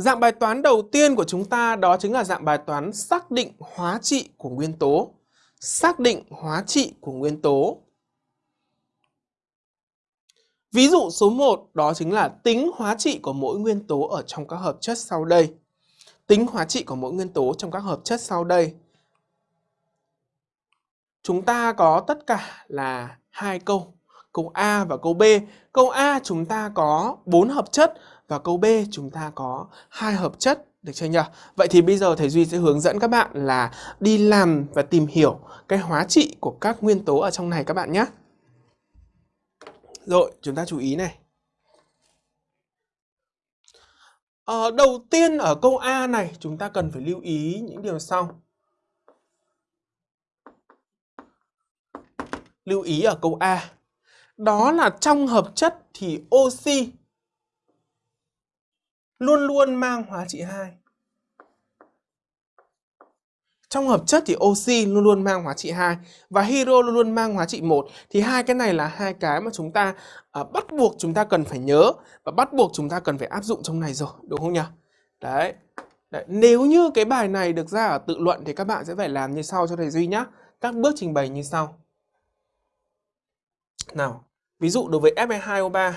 Dạng bài toán đầu tiên của chúng ta đó chính là dạng bài toán xác định hóa trị của nguyên tố. Xác định hóa trị của nguyên tố. Ví dụ số 1 đó chính là tính hóa trị của mỗi nguyên tố ở trong các hợp chất sau đây. Tính hóa trị của mỗi nguyên tố trong các hợp chất sau đây. Chúng ta có tất cả là hai câu, câu A và câu B. Câu A chúng ta có 4 hợp chất và câu B chúng ta có hai hợp chất được chưa nhỉ? Vậy thì bây giờ thầy Duy sẽ hướng dẫn các bạn là đi làm và tìm hiểu cái hóa trị của các nguyên tố ở trong này các bạn nhé. Rồi, chúng ta chú ý này. Ờ, đầu tiên ở câu A này chúng ta cần phải lưu ý những điều sau. Lưu ý ở câu A. Đó là trong hợp chất thì oxy luôn luôn mang hóa trị 2. Trong hợp chất thì oxy luôn luôn mang hóa trị 2 và hydro luôn luôn mang hóa trị 1. Thì hai cái này là hai cái mà chúng ta à, bắt buộc chúng ta cần phải nhớ và bắt buộc chúng ta cần phải áp dụng trong này rồi, đúng không nhỉ? Đấy. Đấy. Nếu như cái bài này được ra ở tự luận thì các bạn sẽ phải làm như sau cho thầy Duy nhé. Các bước trình bày như sau. Nào, ví dụ đối với Fe2O3